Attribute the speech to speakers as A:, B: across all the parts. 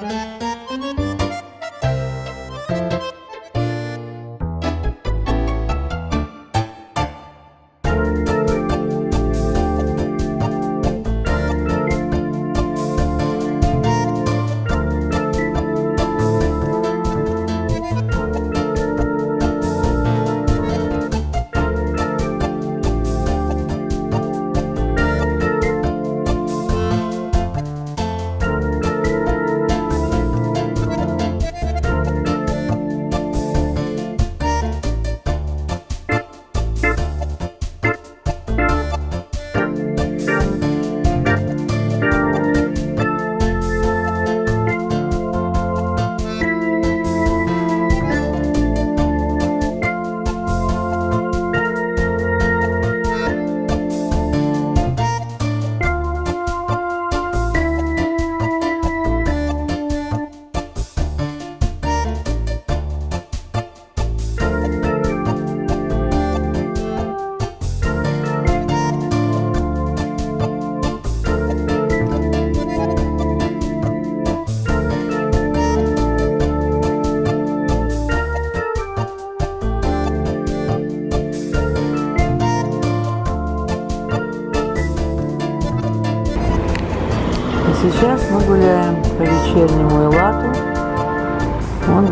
A: Сейчас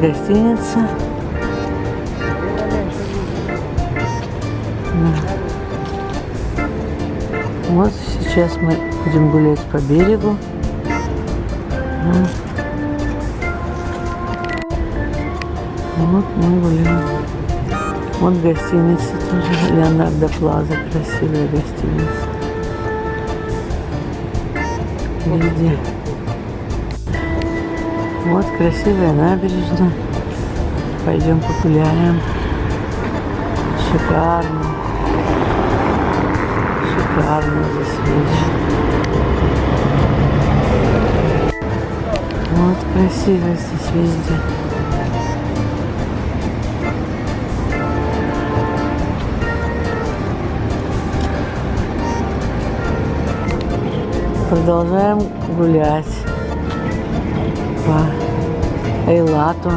A: гостиница. Да. Вот сейчас мы будем гулять по берегу. Вот, вот мы гуляем. Вот гостиница тоже. Леонардо Плаза. Красивая гостиница. Везде. Вот красивая набережная. Пойдем погуляем. Шикарно. Шикарно здесь вечер. Вот красиво здесь везде. Продолжаем гулять по Эйлату.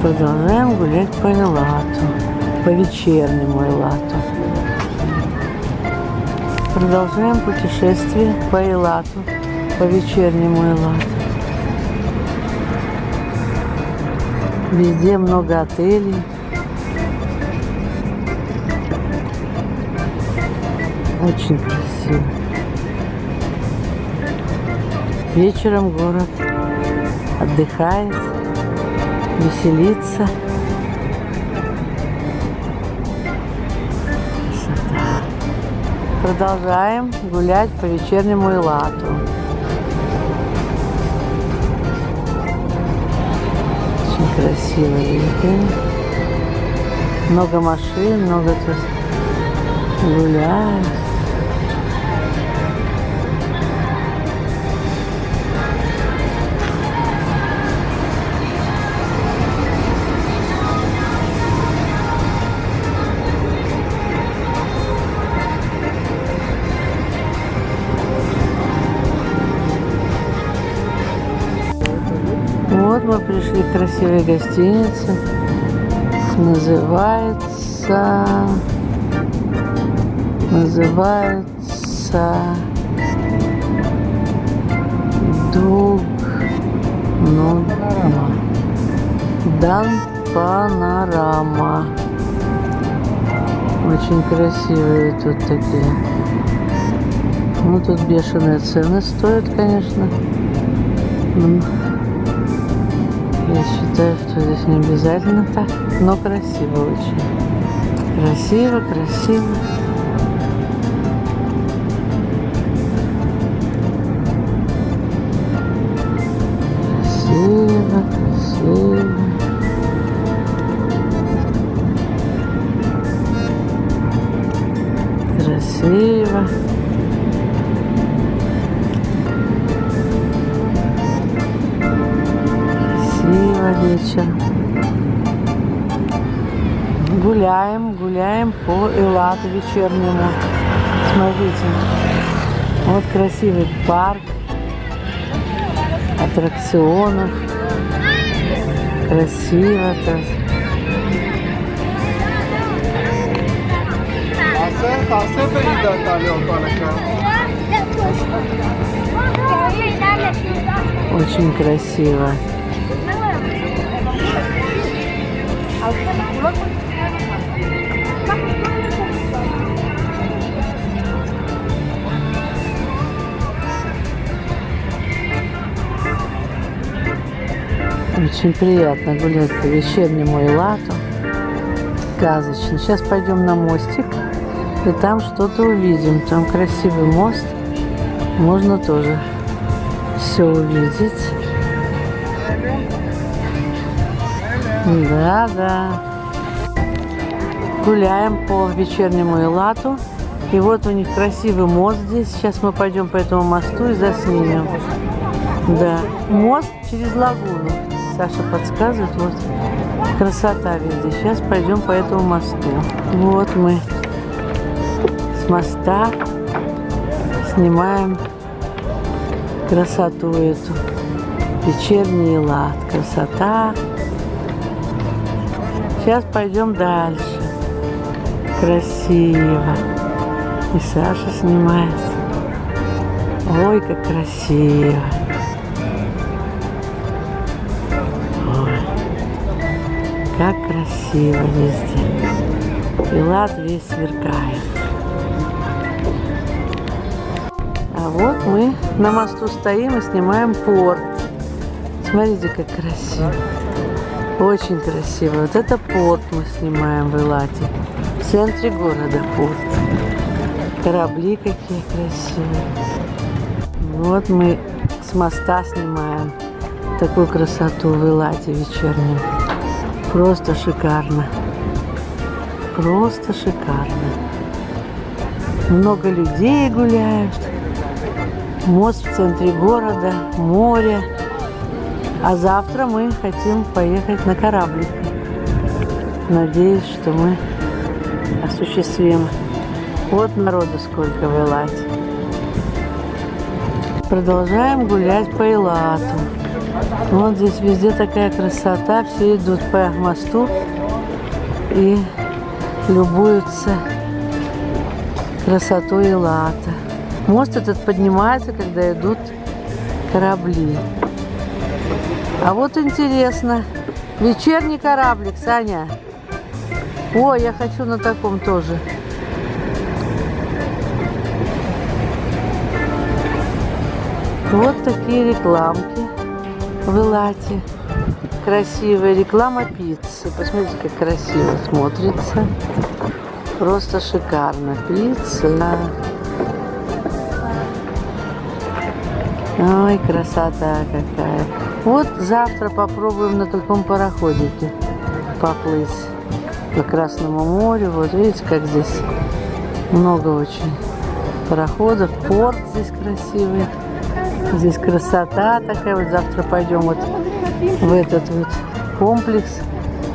A: Продолжаем гулять по Эйлату, по вечернему Эйлату. Продолжаем путешествие по Эйлату, по вечернему Эйлату. Везде много отелей. Очень красиво. Вечером город отдыхает, веселится. Продолжаем гулять по вечернему Илату. Очень красиво видите? Много машин, много тут гуляют. Пришли к красивой. Называется... Называется... Дуг... Ну... Дан Панорама. Очень красивые тут такие. Ну, тут бешеные цены стоят, конечно. Я считаю, что здесь не обязательно так, но красиво очень. Красиво. Красиво, Вилла вечер. Гуляем, гуляем по Элладу вечернему. Смотрите, вот красивый парк аттракционов. Красиво
B: так.
A: Очень красиво. Очень приятно гулять по вечернему Элату. Сказочно. Сейчас пойдем на мостик и там что-то увидим. Там красивый мост. Можно тоже все увидеть. Да, да. Гуляем по вечернему Элату. И вот у них красивый мост здесь. Сейчас мы пойдем по этому мосту и заснимем. Да, мост через лагуну. Саша подсказывает, вот красота везде. Сейчас пойдем по этому мосту. Вот мы с моста снимаем красоту эту. Вечерний лад. Красота. Сейчас пойдем дальше. Красиво. И Саша снимает. Ой, как красиво. Ой, как красиво везде. И лад весь сверкает. А вот мы на мосту стоим и снимаем порт. Смотрите, как красиво. Очень красиво. Вот это порт мы снимаем в Элате. В центре города порт. Корабли какие красивые. Вот мы с моста снимаем такую красоту в Элате вечернюю. Просто шикарно. Просто шикарно. Много людей гуляют. Мост в центре города, море. А завтра мы хотим поехать на кораблик. Надеюсь, что мы осуществим. Вот народу сколько в Элате. Продолжаем гулять по Элату. Вот здесь везде такая красота. Все идут по мосту и любуются красотой Элата. Мост этот поднимается, когда идут корабли. А вот интересно, вечерний кораблик, Саня. Ой, я хочу на таком тоже. Вот такие рекламки в Элате. Красивая реклама пиццы. Посмотрите, как красиво смотрится. Просто шикарно. Пицца. Ой, красота какая. Вот завтра попробуем на таком пароходике поплыть по Красному морю. Вот видите, как здесь много очень пароходов. Порт здесь красивый. Здесь красота такая. Вот завтра пойдем вот в этот вот комплекс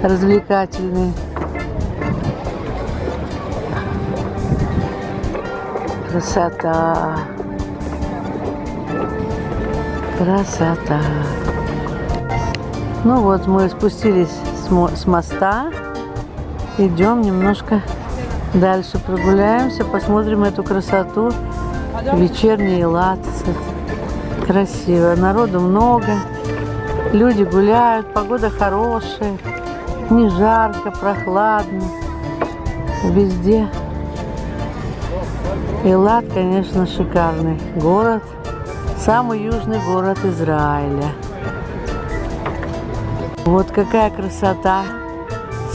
A: развлекательный. Красота. Красота. Ну вот, мы спустились с, мо с моста. Идем немножко дальше прогуляемся, посмотрим эту красоту. Вечерний лад. Красиво. Народу много. Люди гуляют, погода хорошая. Не жарко, прохладно. Везде. Элат, конечно, шикарный город. Самый южный город Израиля. Вот какая красота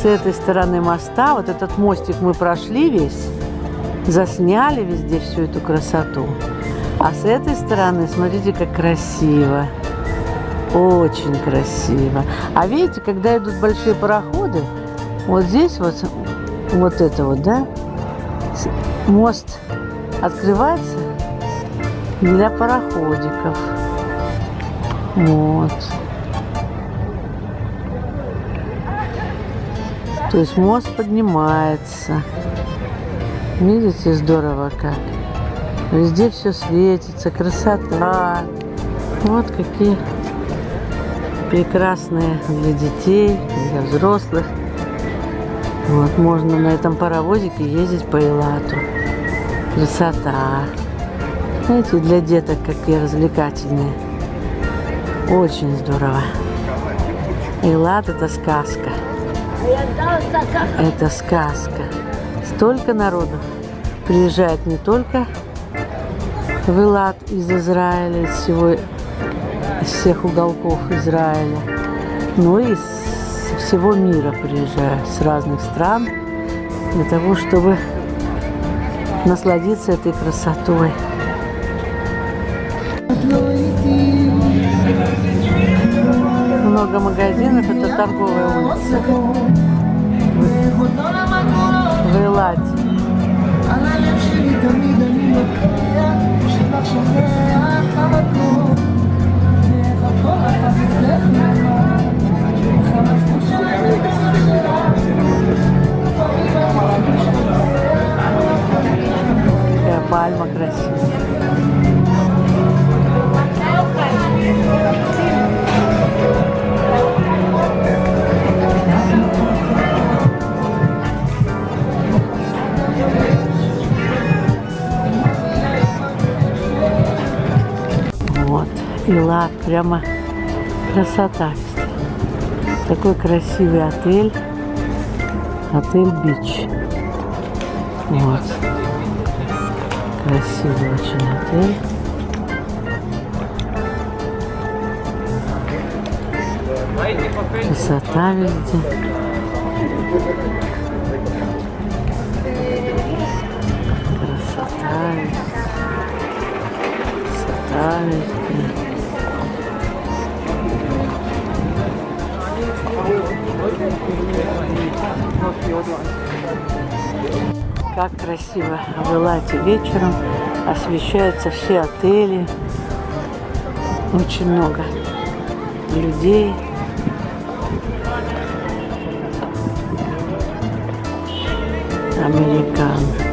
A: с этой стороны моста. Вот этот мостик мы прошли весь, засняли везде всю эту красоту. А с этой стороны, смотрите, как красиво. Очень красиво. А видите, когда идут большие пароходы, вот здесь вот, вот это вот, да, мост открывается для пароходиков. Вот. То есть мост поднимается. Видите, здорово как. Везде все светится, красота. Вот какие прекрасные для детей, для взрослых. Вот можно на этом паровозике ездить по Элату. Красота. Знаете, для деток какие развлекательные. Очень здорово. Элат это сказка. Это сказка. Столько народу приезжает не только в Элат из Израиля, из всего, из всех уголков Израиля, но и из всего мира приезжают, с разных стран, для того, чтобы насладиться этой красотой. много магазинов, это торговая улица в Элате. Э, пальма красивая. Илат, прямо красота. Такой красивый отель. Отель Бич. Вот. Красивый очень отель. Красота везде. Красота везде. Красота везде. Как красиво в Элате вечером освещаются все отели. Очень много людей. Американ.